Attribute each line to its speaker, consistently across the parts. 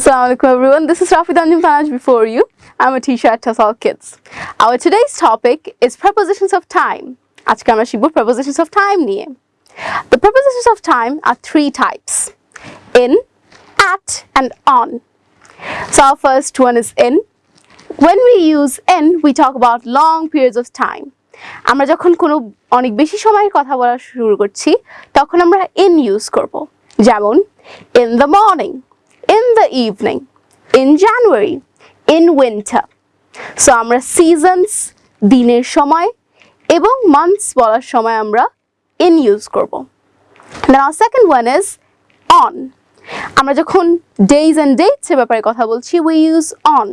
Speaker 1: Assalamu alaikum everyone. This is Rafi Danjum Panaj before you. I'm a teacher at Tasal Kids. Our today's topic is prepositions of time. আজকে আমরা শিখব prepositions of time নিয়ে। The prepositions of time are three types. In, at and on. So our first one is in. When we use in, we talk about long periods of time. আমরা যখন কোনো অনেক বেশি সময়ের কথা বলা শুরু করছি তখন আমরা in ইউজ করব যেমন in the morning in the evening, in January, in winter. So আমরা সিজনস দিনের সময় এবং মান্থস বলার সময় আমরা in ইউজ করব। Our second one is on. আমরা যখন ডেইজ অ্যান্ড ডেটস এর ব্যাপারে কথা বলছি উই ইউজ অন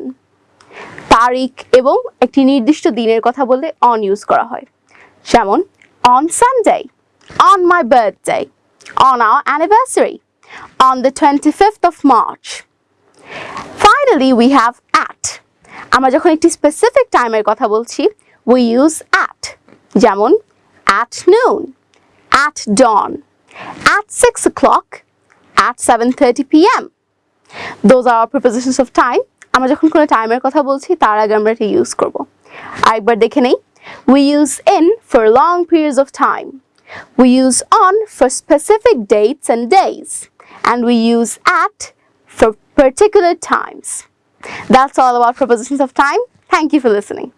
Speaker 1: তারিখ এবং একটি নির্দিষ্ট দিনের কথা বললে অন ইউজ করা হয়। যেমন on Sunday on my birthday on our anniversary on the twenty fifth of March finally we have at আমরা যখন একটি স্পেসিফিক টাইমের কথা বলছি উই ইউজ অ্যাট যেমন at noon at dawn at six o'clock at seven thirty P M those are prepositions of time আমরা যখন কোনো টাইমের কথা বলছি তার আগে আমরা এটা ইউজ করব আরেকবার দেখে নেই we use in for long periods of time we use on for specific dates and days and we use at for particular times. That's all about propositions of time. Thank you for listening.